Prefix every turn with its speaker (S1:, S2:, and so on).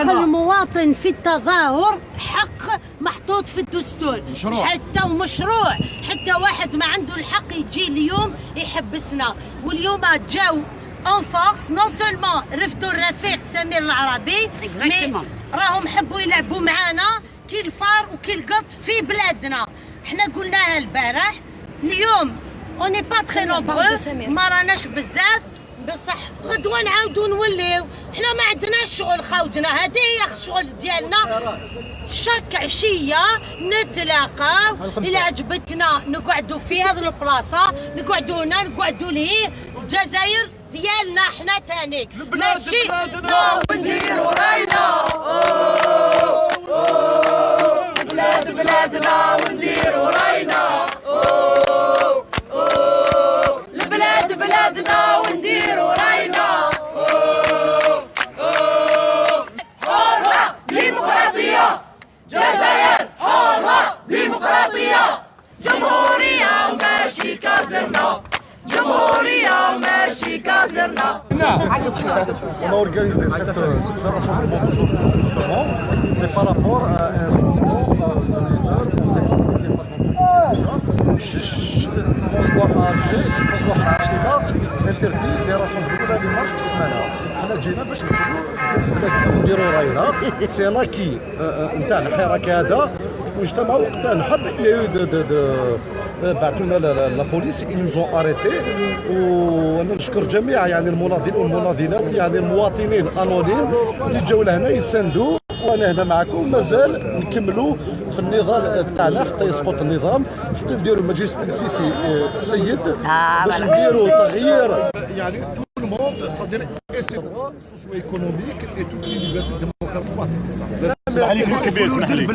S1: المواطن في التظاهر حق محطوط في الدستور.
S2: مشروع.
S1: حتى ومشروع حتى واحد ما عنده الحق يجي اليوم يحبسنا واليوم جاو en force non seulement رفدوا الرفيق سمير العربي mais راهم حبوا يلعبوا معانا كي الفار وكي القط في بلادنا. حنا قلناها البارح. اليوم on est pas très nombreux ما راناش بزاف. بصح غدوة نعاودو نوليو. حنا ما عندناش شغل خاوتنا. هذه هي الشغل ديالنا. شاك عشية نتلاقاو إلى عجبتنا نقعدوا في هذه البلاصة. نقعدوا هنا نقعدوا ليه الجزائر ديالنا حنا تاني ماشي؟
S3: ونديروا راينا بلاد بلادنا ونديروا راينا البلاد بلادنا. جزائر حرة ديمقراطية جمهورية وماشي كازرنا جمهورية وماشي كازرنا
S2: On a organisé cette, euh, ce rassemblement d'aujourd'hui justement, c'est par rapport à un slogan euh, de leader, on sait pas ce qui est pas C'est l'endroit à Alger, l'endroit à Abseba, des rassemblements ولا des marches في السمانة. حنا جينا باش نديروا راينا. سي لاكي نتاع الحراك هذا. واجتمعوا وقتها نحب يو دو دو دو بعثوا لنا لا بوليس arrêté وأنا نشكر جميع يعني المناضلين والمناضلات يعني المواطنين الأنونيم اللي جاوا لهنا يساندوا وأنا هنا معكم. مازال نكملوا في النضال تاعنا حتى يسقط النظام حتى نديروا مجلس السيسي آه، السيد باش نديروا تغيير. يعني tout le monde c'est-à-dire et ses droits socio-économiques et toutes les libertés démocratiques
S4: اسمح لي كبير اسمح لي